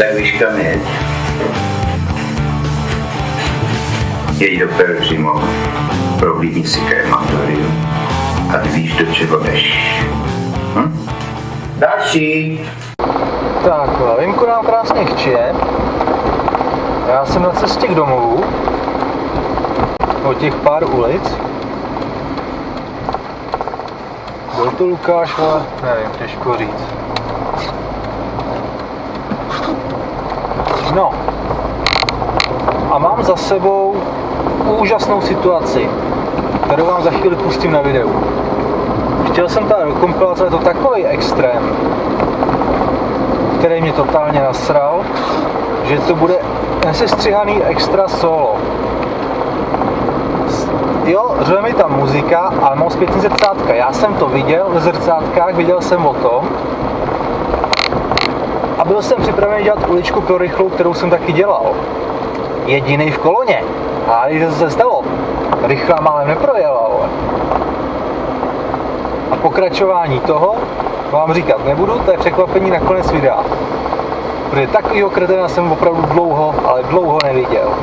Tak víš kam jeď. Jeď do Pelřimo, prohlídni si krematorium a ty víš, do čeho jdeš. Hm? Další. Tak, Vimku nám krásně chčije. Já jsem na cestě k domovu. O těch pár ulic. Byl to Lukáš, ale nevím, těžko říct. No. A mám za sebou úžasnou situaci, kterou vám za chvíli pustím na videu. Chtěl jsem do kompilace, je to takový extrém, který mě totálně nasral, že to bude nesestřihaný extra solo. Jo, řve mi tam muzika, ale mám zpětný zrcátka. Já jsem to viděl ve zrcátkách, viděl jsem o tom. A byl jsem připravený dělat uličku pro rychlou, kterou jsem taky dělal. Jediný v koloně. A když se stalo, rychlá málem neprojela, ale. A pokračování toho vám říkat nebudu, to je překvapení na konec videa. Protože takovýho kretena jsem opravdu dlouho, ale dlouho neviděl.